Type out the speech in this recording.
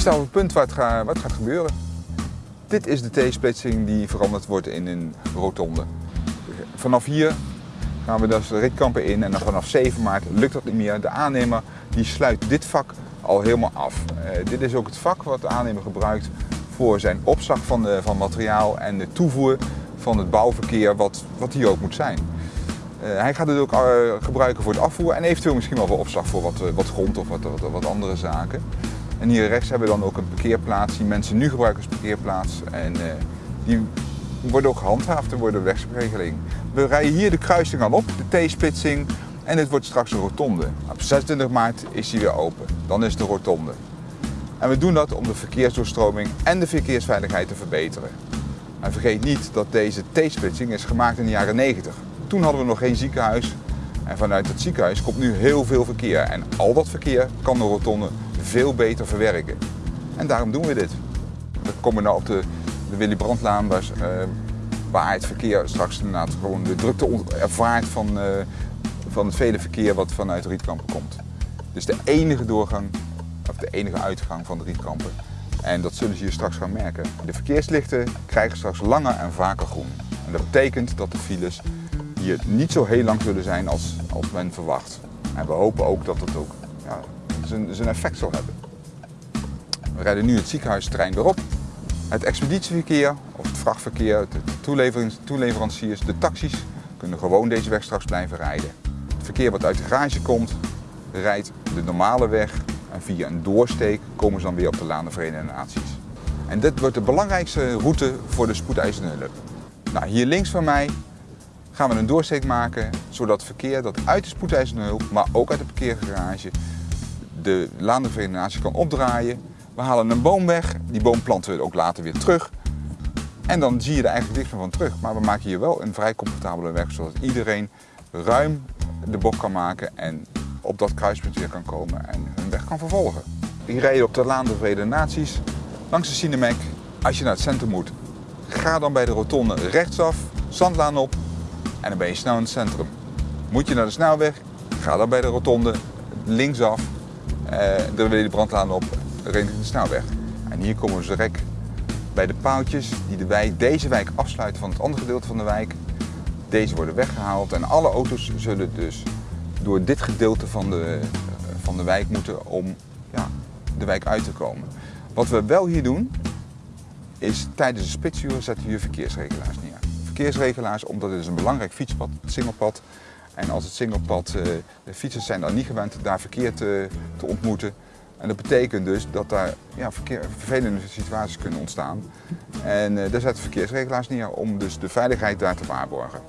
Staan we op het punt waar het, gaat, wat gaat gebeuren. Dit is de T-splitsing die veranderd wordt in een rotonde. Vanaf hier gaan we dus de ritkampen in en dan vanaf 7 maart lukt dat niet meer. De aannemer die sluit dit vak al helemaal af. Uh, dit is ook het vak wat de aannemer gebruikt voor zijn opslag van, de, van materiaal en de toevoer van het bouwverkeer wat, wat hier ook moet zijn. Uh, hij gaat het ook uh, gebruiken voor het afvoer en eventueel misschien wel voor opslag voor wat, wat grond of wat, wat, andere zaken. En hier rechts hebben we dan ook een parkeerplaats die mensen nu gebruiken als parkeerplaats. En die worden ook gehandhaafd en worden wegspregeling. We rijden hier de kruising al op, de T-splitsing. En dit wordt straks een rotonde. Op 26 maart is die weer open. Dan is een rotonde. En we doen dat om de verkeersdoorstroming en de verkeersveiligheid te verbeteren. En vergeet niet dat deze T-splitsing is gemaakt in de jaren 90. Toen hadden we nog geen ziekenhuis. En vanuit het ziekenhuis komt nu heel veel verkeer. En al dat verkeer kan de rotonde veel beter verwerken. En daarom doen we dit. We komen nu op de, de Willy Brandtlaan, waar, uh, waar het verkeer straks inderdaad gewoon de drukte ervaart van, uh, van het vele verkeer wat vanuit Rietkampen komt. Dus de enige doorgang, of de enige uitgang van de Rietkampen. En dat zullen ze hier straks gaan merken. De verkeerslichten krijgen straks langer en vaker groen. En dat betekent dat de files hier niet zo heel lang zullen zijn als, als men verwacht. En we hopen ook dat het ook ja, zijn, zijn effect zal hebben. We rijden nu het ziekenhuisterrein weer op. Het expeditieverkeer of het vrachtverkeer, de toeleveranciers, de taxis kunnen gewoon deze weg straks blijven rijden. Het verkeer wat uit de garage komt, rijdt de normale weg en via een doorsteek komen ze dan weer op de Laan der Verenigde Naties. En dit wordt de belangrijkste route voor de spoedeisende hulp. Nou, hier links van mij gaan we een doorsteek maken zodat verkeer dat uit de spoedeisende hulp, maar ook uit de parkeergarage, de Naties kan opdraaien. We halen een boom weg, die boom planten we ook later weer terug. En dan zie je er eigenlijk niks meer van terug. Maar we maken hier wel een vrij comfortabele weg, zodat iedereen ruim de bocht kan maken en op dat kruispunt weer kan komen en hun weg kan vervolgen. Hier rijden op de Laan der Verenigde Naties, langs de Cinemek. Als je naar het centrum moet, ga dan bij de rotonde rechtsaf, Zandlaan op en dan ben je snel in het centrum. Moet je naar de snelweg, ga dan bij de rotonde linksaf, eh, dan wil je de brandlaan op de snelweg. En hier komen we direct bij de paaltjes die de wijk, deze wijk afsluiten van het andere gedeelte van de wijk. Deze worden weggehaald en alle auto's zullen dus door dit gedeelte van de, van de wijk moeten om ja, de wijk uit te komen. Wat we wel hier doen, is tijdens de spitsuur zetten we hier verkeersregelaars neer. Verkeersregelaars, omdat het is een belangrijk fietspad, het singelpad. En als het singelpad, eh, de fietsers zijn dan niet gewend daar verkeer te, te ontmoeten. En dat betekent dus dat daar ja, verkeer, vervelende situaties kunnen ontstaan. En uh, daar zetten verkeersregelaars neer om dus de veiligheid daar te waarborgen.